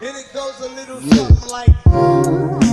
And it goes a little something like